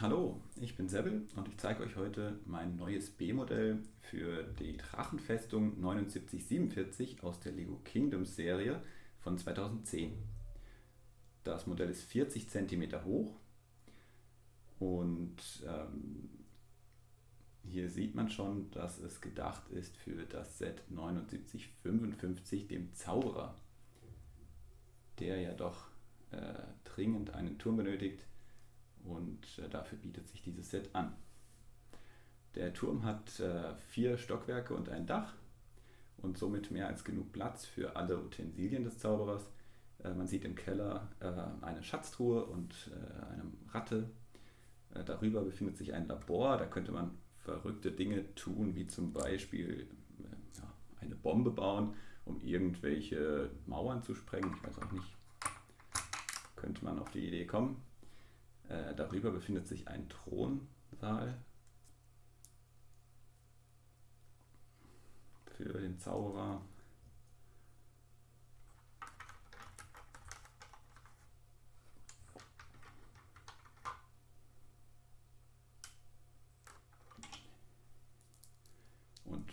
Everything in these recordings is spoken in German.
Hallo, ich bin Sebbel und ich zeige euch heute mein neues B-Modell für die Drachenfestung 7947 aus der Lego Kingdoms Serie von 2010. Das Modell ist 40 cm hoch und ähm, hier sieht man schon, dass es gedacht ist für das Set 7955, dem Zauberer, der ja doch äh, dringend einen Turm benötigt und dafür bietet sich dieses Set an. Der Turm hat äh, vier Stockwerke und ein Dach und somit mehr als genug Platz für alle Utensilien des Zauberers. Äh, man sieht im Keller äh, eine Schatztruhe und äh, eine Ratte. Äh, darüber befindet sich ein Labor, da könnte man verrückte Dinge tun, wie zum Beispiel eine Bombe bauen, um irgendwelche Mauern zu sprengen. Ich weiß auch nicht, könnte man auf die Idee kommen. Äh, darüber befindet sich ein Thronsaal für den Zauberer. Und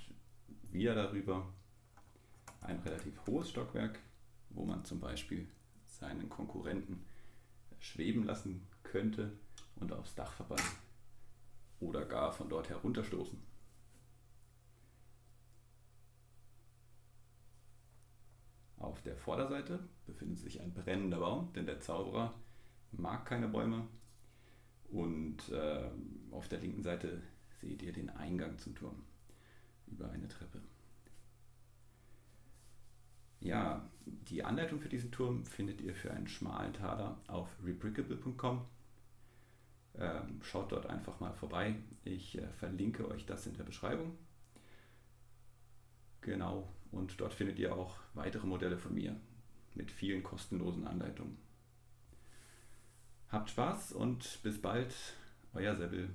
wieder darüber ein relativ hohes Stockwerk, wo man zum Beispiel seinen Konkurrenten schweben lassen könnte und aufs Dach verbannen oder gar von dort herunterstoßen. Auf der Vorderseite befindet sich ein brennender Baum, denn der Zauberer mag keine Bäume. Und äh, auf der linken Seite seht ihr den Eingang zum Turm über eine Treppe. Ja, die Anleitung für diesen Turm findet ihr für einen schmalen Taler auf rebrickable.com. Ähm, schaut dort einfach mal vorbei. Ich äh, verlinke euch das in der Beschreibung. Genau, und dort findet ihr auch weitere Modelle von mir mit vielen kostenlosen Anleitungen. Habt Spaß und bis bald, euer Sebbel.